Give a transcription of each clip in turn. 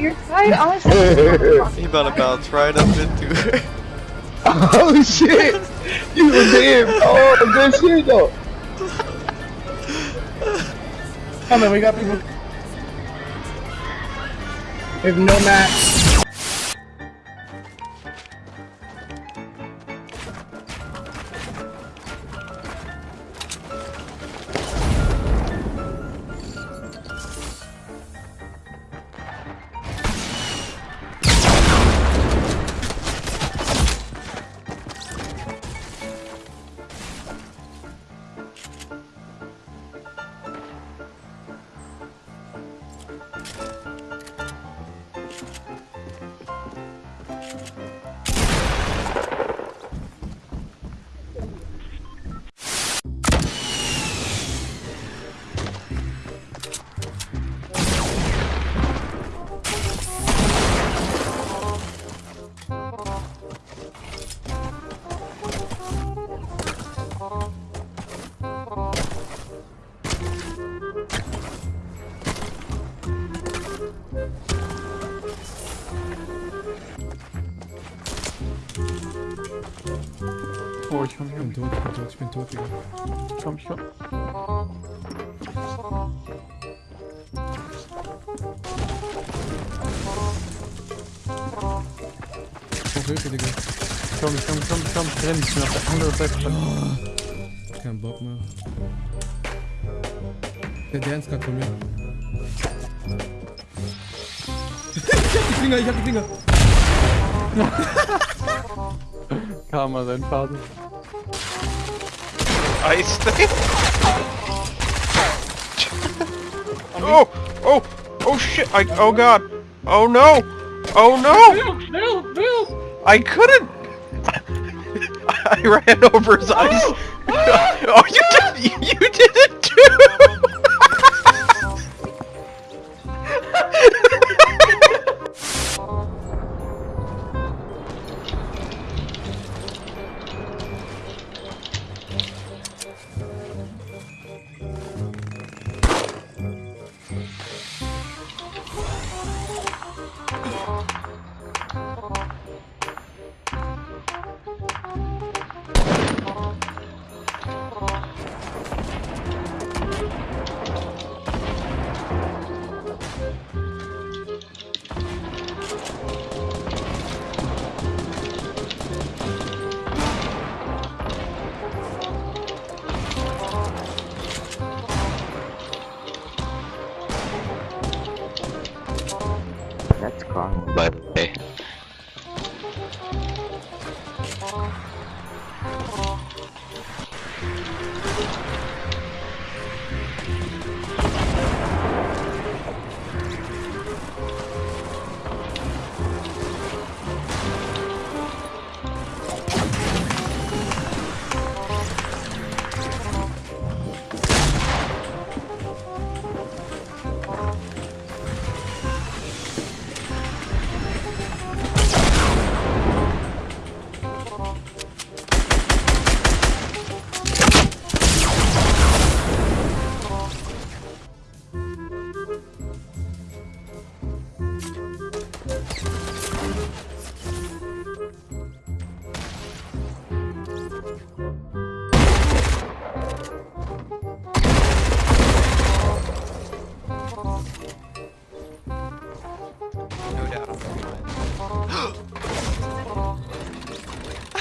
You're tired. Honestly. He about to bounce right up into her. Oh shit! You were there! Oh, good shit though! Come on, we got people. We have no map. Oh, ich bin, ich bin tot, ich bin tot, ich bin tot, Digga. Komm schon. Oh, Hilfe, Digga. Komm, komm, komm, komm, renn, ich bin auf der anderen Seite. Kein Bock mehr. Der Dance gerade von mir. ich hab die Finger, ich hab die Finger. Karma, sein Vater. Ice thing? oh! Oh! Oh shit! I, oh god! Oh no! Oh no! No, no! I couldn't! I ran over his eyes. oh, oh you did! You did it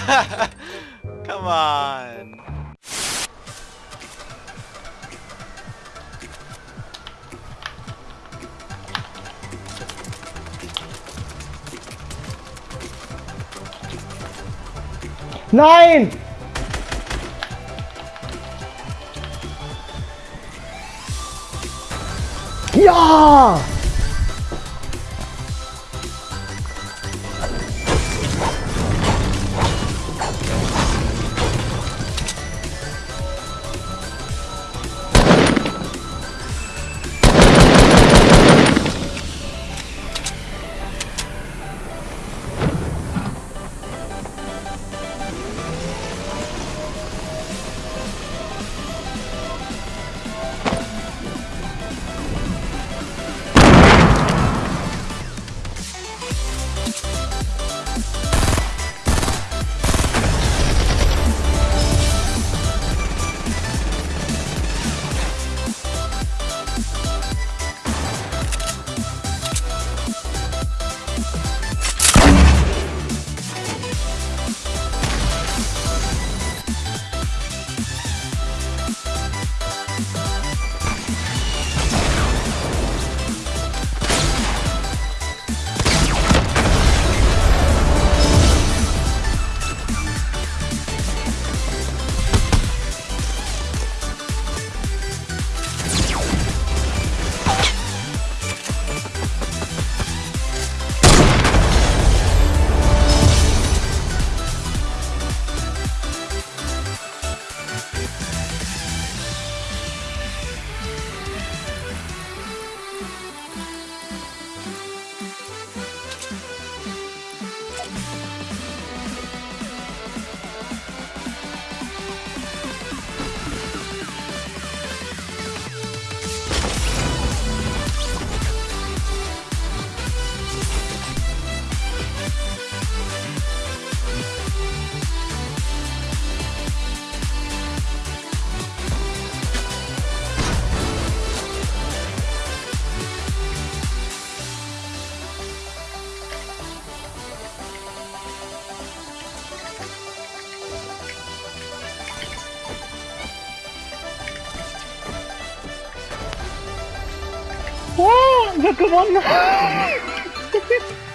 Come on. Nein! Ja! ma commande